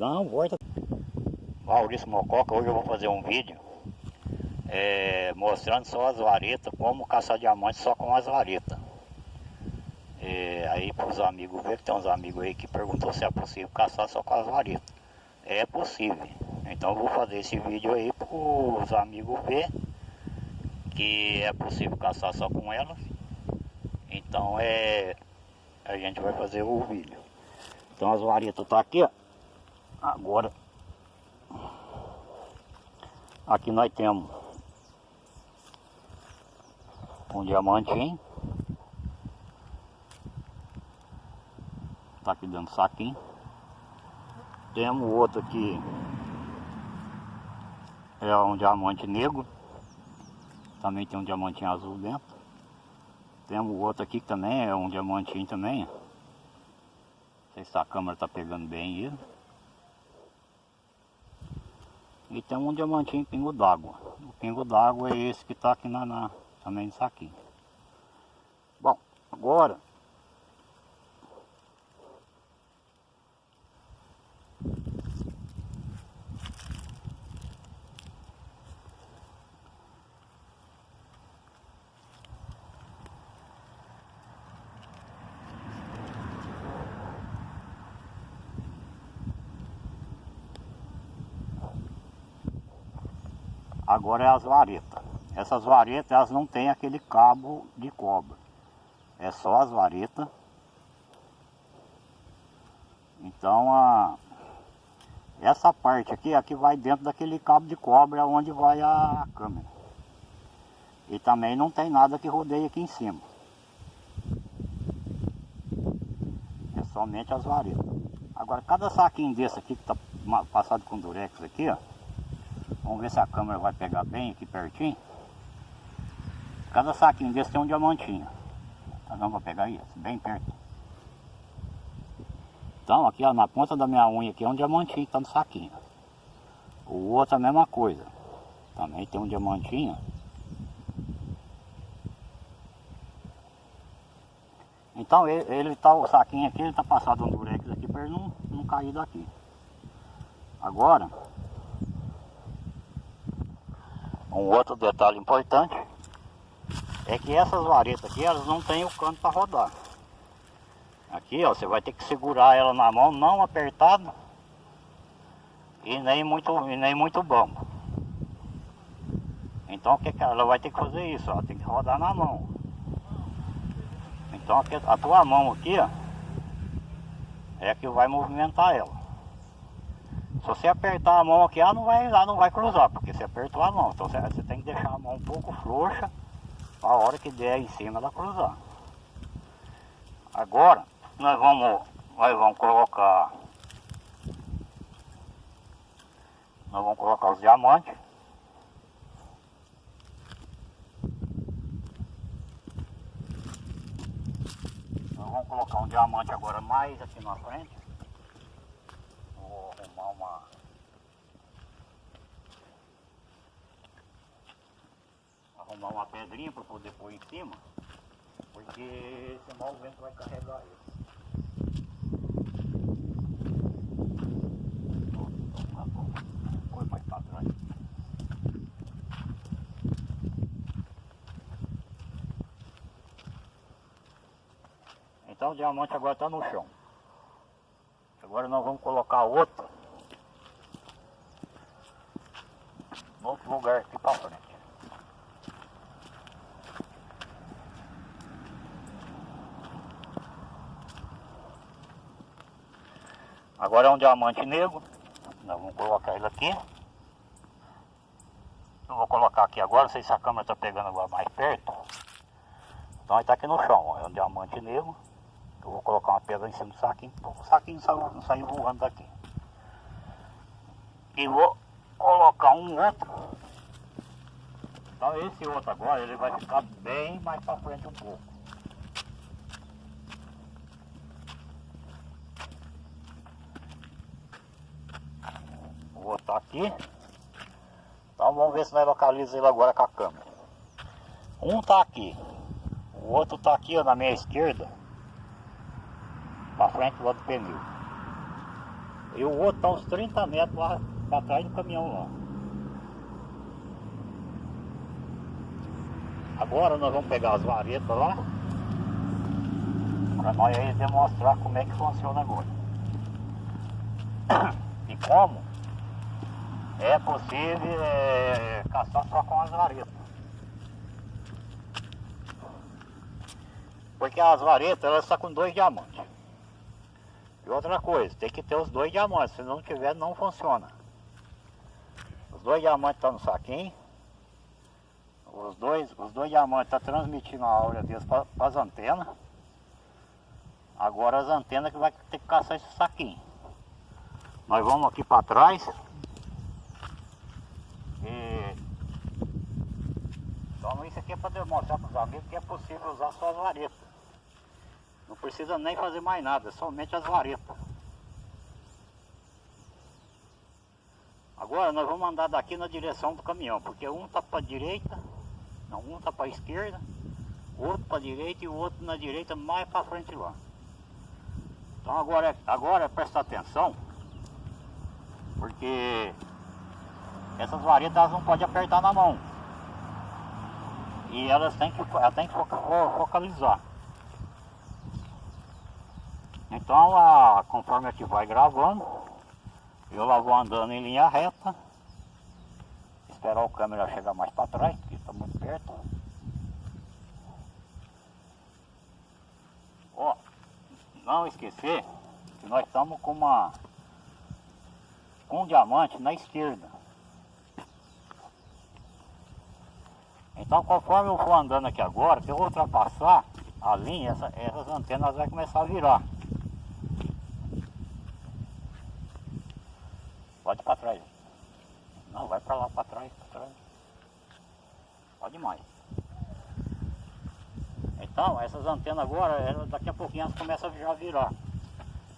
Não, volta. Maurício Mococa, hoje eu vou fazer um vídeo é, mostrando só as varetas, como caçar diamante só com as varetas. É, aí para os amigos ver, que tem uns amigos aí que perguntou se é possível caçar só com as varetas. É possível. Então eu vou fazer esse vídeo aí para os amigos ver que é possível caçar só com elas. Então é. A gente vai fazer o vídeo. Então as varetas tá aqui, ó. Agora aqui nós temos um diamantinho. Tá aqui dentro do saquinho. Temos outro aqui. É um diamante negro. Também tem um diamantinho azul dentro. Temos outro aqui que também é um diamantinho também. Não sei se a câmera tá pegando bem ele. E tem um diamantinho pingo d'água. O pingo d'água é esse que está aqui na, na, também no saquinho. Bom, agora Agora é as varetas. Essas varetas elas não tem aquele cabo de cobre. É só as varetas. Então a essa parte aqui, aqui vai dentro daquele cabo de cobre onde vai a câmera. E também não tem nada que rodeie aqui em cima. É somente as varetas. Agora cada saquinho desse aqui que está passado com durex aqui, ó. Vamos ver se a câmera vai pegar bem aqui pertinho. Cada saquinho desse tem um diamantinho. Tá dando para pegar isso, bem perto. Então aqui ó, na ponta da minha unha aqui é um diamantinho que tá no saquinho. O outro é a mesma coisa. Também tem um diamantinho. Então ele, ele tá, o saquinho aqui, ele tá passado um durex aqui para ele não, não cair daqui. Agora, um outro detalhe importante é que essas varetas aqui, elas não têm o canto para rodar. Aqui, ó, você vai ter que segurar ela na mão, não apertado e nem muito, e nem muito bom. Então, o que, ela vai ter que fazer isso? Ó, tem que rodar na mão. Então, a tua mão aqui, ó, é que vai movimentar ela. Se você apertar a mão aqui, ela não vai, ela não vai cruzar, porque você apertou a mão. Então você, você tem que deixar a mão um pouco frouxa, a hora que der em cima ela cruzar. Agora, nós vamos, nós vamos colocar, nós vamos colocar os diamantes. Nós vamos colocar um diamante agora mais aqui na frente arrumar uma arrumar uma pedrinha para poder pôr em cima porque senão o vento vai carregar ele. Então o diamante agora está no chão agora nós vamos colocar outro outro lugar aqui para frente. Agora é um diamante negro. Nós vamos colocar ele aqui. Eu vou colocar aqui agora, não sei se a câmera está pegando agora mais perto. Então ele está aqui no chão, ó, é um diamante negro. Eu vou colocar uma pedra em cima do saquinho, o saquinho não sair voando daqui. E vou colocar um outro. Então esse outro agora ele vai ficar bem mais para frente um pouco. Vou botar aqui. Então vamos ver se nós localizamos ele agora com a câmera. Um tá aqui. O outro tá aqui ó, na minha esquerda. Frente do outro pneu. E o outro está uns 30 metros lá para trás do caminhão lá. Agora nós vamos pegar as varetas lá para nós aí demonstrar como é que funciona agora. E como é possível é, caçar só com as varetas. Porque as varetas elas estão com dois diamantes. Outra coisa, tem que ter os dois diamantes, se não tiver não funciona. Os dois diamantes estão no saquinho. Os dois, os dois diamantes estão transmitindo a aura deles para as antenas. Agora as antenas que vai ter que caçar esse saquinho. Nós vamos aqui para trás. E... Então isso aqui é para demonstrar para os amigos que é possível usar só as varetas. Precisa nem fazer mais nada, somente as varetas. Agora nós vamos andar daqui na direção do caminhão, porque um está para direita, não, um está para esquerda, outro para direita e o outro na direita mais para frente lá. Então agora, agora presta atenção, porque essas varetas elas não podem apertar na mão. E elas têm que, elas têm que focalizar. Então, a, conforme a gente vai gravando, eu lá vou andando em linha reta. Esperar o câmera chegar mais para trás, porque está muito perto. Ó, não esquecer que nós estamos com uma com um diamante na esquerda. Então conforme eu for andando aqui agora, se eu ultrapassar a linha, essa, essas antenas vai começar a virar. Pode ir para trás. Não, vai para lá para trás, para trás. Pode mais. Então, essas antenas agora, elas, daqui a pouquinho elas começam a virar.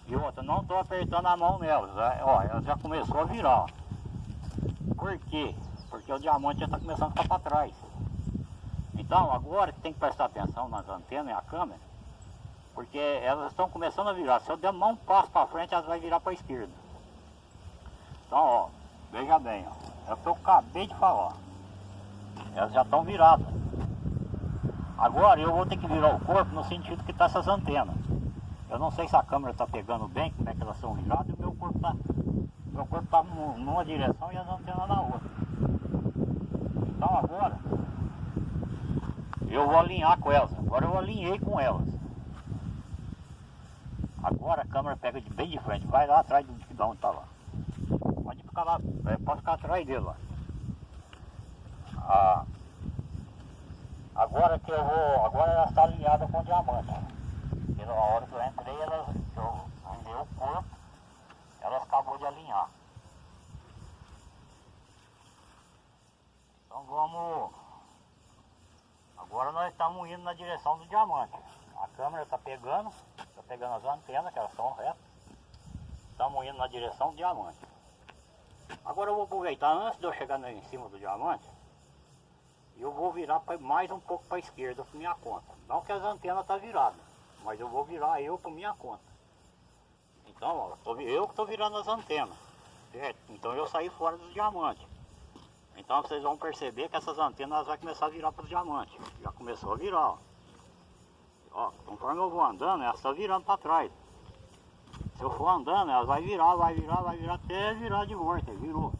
E outra, não estou apertando a mão nelas, né? ó, ela já começou a virar. Por quê? Porque o diamante já está começando a ficar para trás. Então, agora tem que prestar atenção nas antenas e a câmera, porque elas estão começando a virar. Se eu der um passo para frente, elas vão virar para a esquerda. Então, ó, veja bem, ó, é o que eu acabei de falar. Elas já estão viradas. Agora eu vou ter que virar o corpo no sentido que está essas antenas. Eu não sei se a câmera está pegando bem, como é que elas são viradas, e o meu corpo está meu corpo tá numa direção e as antenas na outra. Então agora eu vou alinhar com elas. Agora eu alinhei com elas. Agora a câmera pega de bem de frente, vai lá atrás de onde está lá ficar lá, é, pode ficar atrás dele lá. Ah, agora que eu vou, agora ela está alinhada com o diamante. Na hora que eu entrei, ela, eu andei o corpo, ela acabou de alinhar. Então vamos, agora nós estamos indo na direção do diamante. A câmera está pegando, está pegando as antenas, que elas estão retas. Estamos indo na direção do diamante. Agora eu vou aproveitar, antes de eu chegar em cima do diamante, eu vou virar mais um pouco para a esquerda por minha conta. Não que as antenas estão tá viradas, mas eu vou virar eu por minha conta. Então, ó, eu que estou virando as antenas, certo? Então eu saí fora dos diamantes. Então vocês vão perceber que essas antenas vão começar a virar para os diamantes. Já começou a virar, ó. ó. Conforme eu vou andando, elas estão virando para trás. Se eu for andando, ela vai virar, vai virar, vai virar até virar de volta, virou.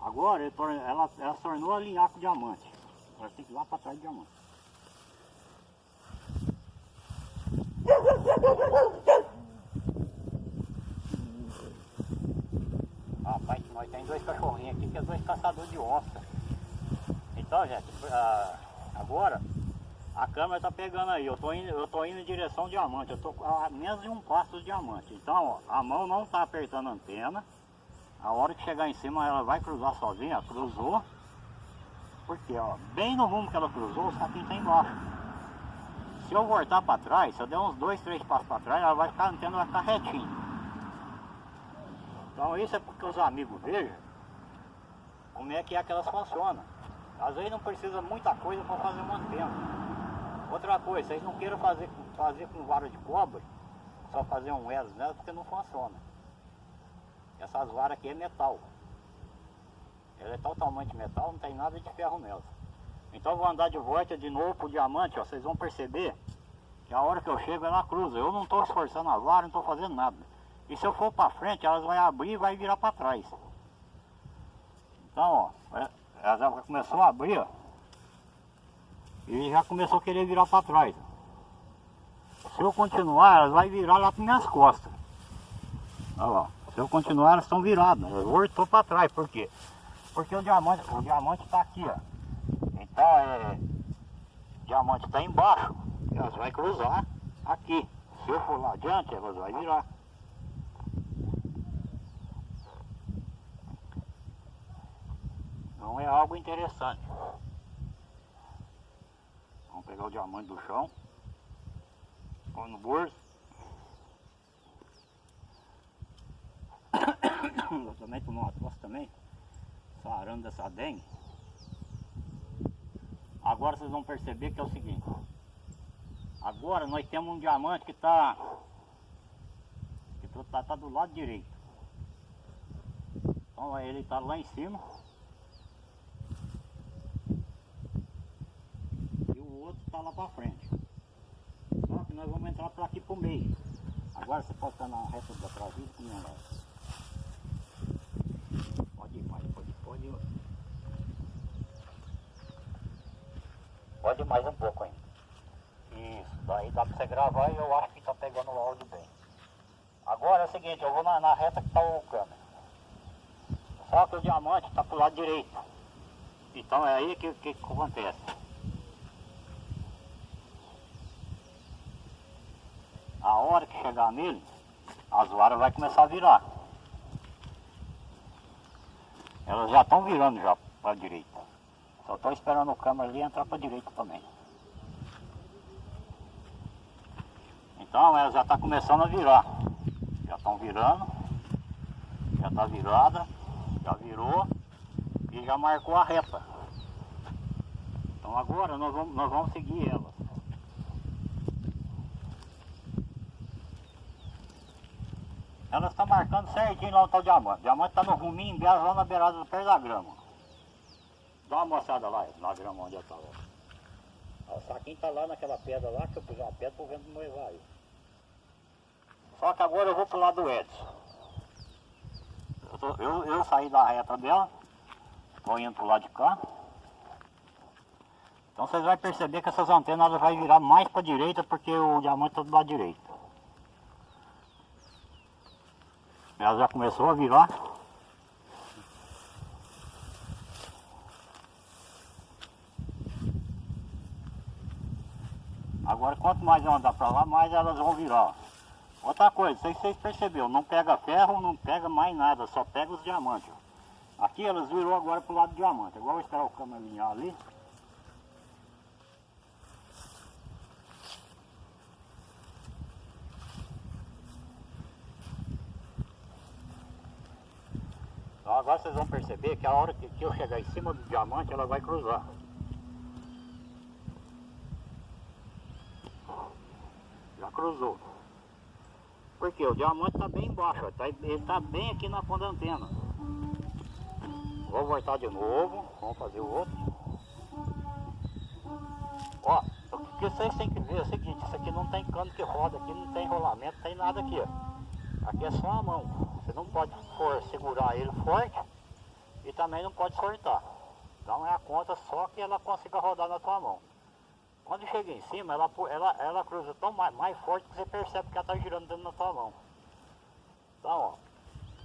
Agora ela, ela tornou alinhar com o diamante. Agora tem que ir lá para trás do diamante. Rapaz, nós temos dois cachorrinhos aqui que é dois caçadores de onça. Então, gente, agora a câmera está pegando aí, eu estou indo, eu tô indo em direção ao diamante, eu estou a menos de um passo do diamante. Então, ó, a mão não está apertando a antena. A hora que chegar em cima ela vai cruzar sozinha, cruzou. Porque, ó, bem no rumo que ela cruzou, o saquinho está embaixo. Se eu voltar para trás, se eu der uns dois, três passos para trás, ela vai ficar, a antena vai ficar retinha. Então isso é porque os amigos vejam como é que é que elas funcionam. Às vezes não precisa muita coisa para fazer uma antena. Outra coisa, vocês não queiram fazer, fazer com vara de cobre, só fazer um elos nela, porque não funciona. Essas varas aqui é metal. Ela é totalmente metal, não tem nada de ferro nela. Então eu vou andar de volta de novo pro diamante, ó, vocês vão perceber que a hora que eu chego ela cruza. Eu não estou esforçando a vara, não estou fazendo nada. E se eu for para frente, elas vão abrir e vai virar para trás. Então, ó, é, ela já começou a abrir, ó. E já começou a querer virar para trás. Se eu continuar, elas vão virar lá para minhas costas. Olha lá. Se eu continuar, elas estão viradas. Eu voltou para trás. Por quê? Porque o diamante, o diamante está aqui, ó. Então é. O diamante está embaixo. Elas vão cruzar aqui. Se eu for lá adiante, elas vão virar. Então é algo interessante. Pegar o diamante do chão. Põe no bolso. Eu também tomei uma tosse também. Sarando dessa dengue. Agora vocês vão perceber que é o seguinte. Agora nós temos um diamante que está que tá, tá do lado direito. Então ele está lá em cima. E o outro está lá para frente. Só que nós vamos entrar por aqui pro meio. Agora você pode estar na reta da traseira que não é. Pode ir mais, pode, pode ir. Pode ir mais um pouco ainda. Isso, daí dá pra você gravar e eu acho que tá pegando o áudio bem. Agora é o seguinte, eu vou na, na reta que tá o câmera. Só que o diamante tá pro lado direito. Então é aí que, que acontece. Hora que chegar nele, as varas vai começar a virar. Elas já estão virando já para a direita. Só estou esperando o câmera ali entrar para a direita também. Então ela já está começando a virar. Já estão virando. Já está virada. Já virou. E já marcou a reta. Então agora nós vamos, nós vamos seguir ela. Elas estão marcando certinho lá está o diamante. O diamante está no ruminho dela lá na beirada do pé da grama. Dá uma moçada lá, na grama onde eu estava. O saquinho está lá naquela pedra lá, que eu pus uma pedra para o vento não levar aí. Só que agora eu vou pro lado do Edson. Eu, tô, eu, eu saí da reta dela, estou indo pro lado de cá. Então vocês vão perceber que essas antenas vai virar mais para a direita porque o diamante está do lado direito. Ela já começou a virar. Agora quanto mais eu andar para lá, mais elas vão virar. Outra coisa, sei se vocês perceberam, não pega ferro, não pega mais nada, só pega os diamantes. Aqui elas virou agora pro lado do diamante. Agora eu vou esperar o câmera alinhar ali. Agora vocês vão perceber que a hora que, que eu chegar em cima do diamante, ela vai cruzar. Já cruzou. Porque o diamante está bem embaixo, tá, ele está bem aqui na ponta da antena. Vou voltar de novo, vamos fazer o outro. Ó, o que vocês têm que ver é o seguinte, isso aqui não tem cano que roda, aqui não tem enrolamento, não tem nada aqui, ó. Aqui é só a mão. Você não pode for, segurar ele forte e também não pode soltar. Então é a conta só que ela consiga rodar na tua mão. Quando chega em cima, ela, ela, ela cruza tão mais, mais forte que você percebe que ela está girando dentro da tua mão. Então,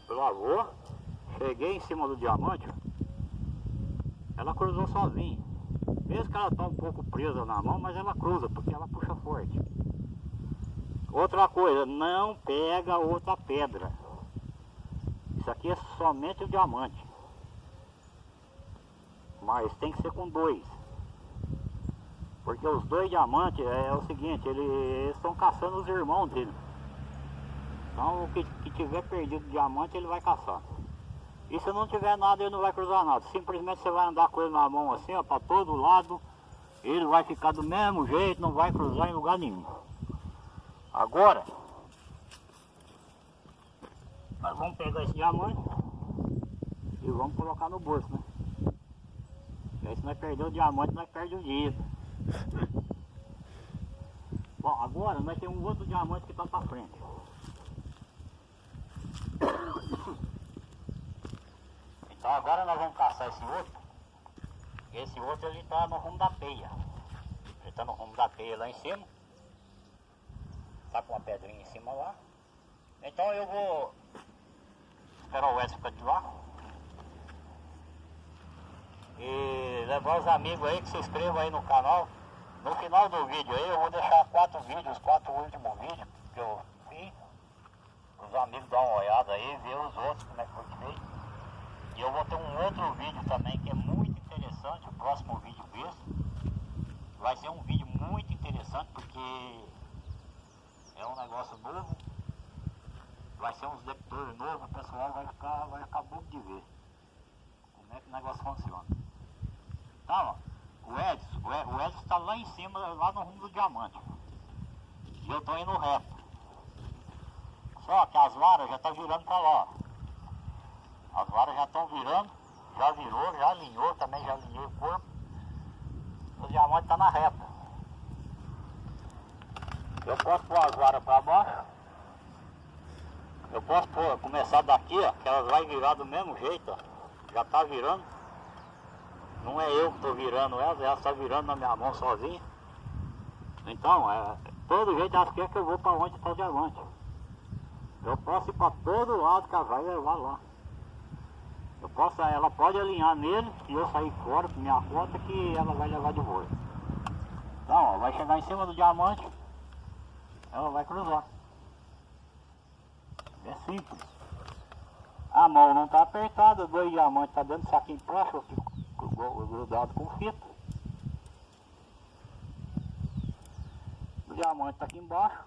ó, lavou, cheguei em cima do diamante, ela cruzou sozinha. Mesmo que ela está um pouco presa na mão, mas ela cruza, porque ela puxa forte. Outra coisa, não pega outra pedra. Isso aqui é somente o diamante. Mas tem que ser com dois. Porque os dois diamantes é, o seguinte, eles estão caçando os irmãos dele. Então o que, que tiver perdido diamante ele vai caçar. E se não tiver nada ele não vai cruzar nada. Simplesmente você vai andar com ele na mão assim, ó, para todo lado. Ele vai ficar do mesmo jeito, não vai cruzar em lugar nenhum. Agora, Nós vamos pegar esse diamante e vamos colocar no bolso, né? E aí se nós perder o diamante, nós perdemos o dinheiro. Bom, agora nós temos um outro diamante que está para frente. Então agora nós vamos caçar esse outro. Esse outro ele está no rumo da peia. Ele está no rumo da peia lá em cima. Está com uma pedrinha em cima lá. Então eu vou esperar o Edson continuar. E levar os amigos aí que se inscrevam aí no canal. No final do vídeo aí eu vou deixar quatro vídeos, quatro últimos vídeos que eu fiz. Os amigos dão uma olhada aí, ver os outros como é que foi feito. E eu vou ter um outro vídeo também que é muito interessante, o próximo vídeo desse. Vai ser um vídeo muito interessante porque é um negócio novo. Vai ser uns detectores novos, o pessoal vai ficar, vai ficar bobo de ver como é que o negócio funciona. Então, ó, o Edson, o Ed- o Edson está lá em cima, lá no rumo do diamante. E eu estou indo reto. Só que as varas já estão virando para lá. ó. As varas já estão virando, já virou, já alinhou, também já alinhou o corpo. O diamante está na reta. Eu posso pôr as varas para baixo. Eu posso pôr, começar daqui, ó, que elas vai virar do mesmo jeito, ó. Já está virando. Não é eu que estou virando elas, elas estão virando na minha mão sozinha. Então, é, todo jeito elas querem que eu vou para onde está o diamante. Eu posso ir para todo lado que ela vai levar lá. Eu posso, ela pode alinhar nele e eu sair fora com minha conta que ela vai levar de volta. Então, ó, vai chegar em cima do diamante, ela vai cruzar. É simples. A mão não está apertada, dois diamantes está dentro do saquinho plástico gru- grudado com fita. O diamante está aqui embaixo.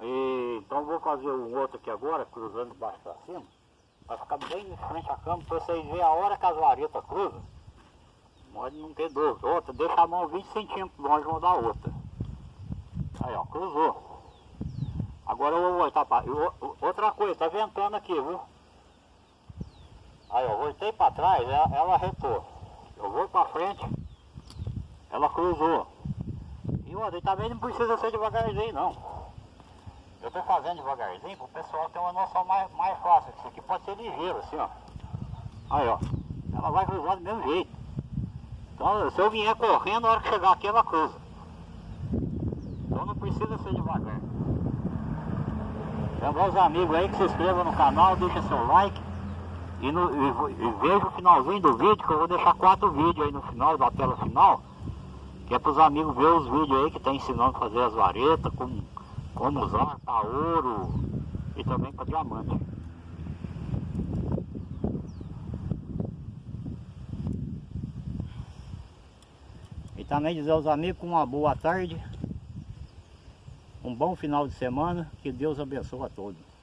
E, então eu vou fazer um outro aqui agora, cruzando de baixo para cima, para ficar bem em frente à cama, para vocês verem a hora que as varetas cruzam. Pode não ter dúvida. Outra, deixa a mão 20 centímetros longe uma da outra. Aí ó, cruzou. Agora eu vou voltar para. Outra coisa, tá ventando aqui, viu? Aí ó, voltei para trás, ela, ela retou. Eu vou para frente, ela cruzou. E outra, também não precisa ser devagarzinho não. Eu tô fazendo devagarzinho para o pessoal ter uma noção mais, mais fácil. Isso aqui pode ser ligeiro, assim, ó. Aí, ó. Ela vai cruzar do mesmo jeito. Então, se eu vier correndo, na hora que chegar aqui, ela cruza. Então não precisa ser devagar. Lembrar os amigos aí que se inscrevam no canal, deixa seu like. E, no, e, e veja o finalzinho do vídeo, que eu vou deixar quatro vídeos aí no final, da tela final. Que é para os amigos ver os vídeos aí que tá ensinando a fazer as varetas, como, como usar para ouro e também para diamante. Também dizer aos amigos uma boa tarde, um bom final de semana, que Deus abençoe a todos.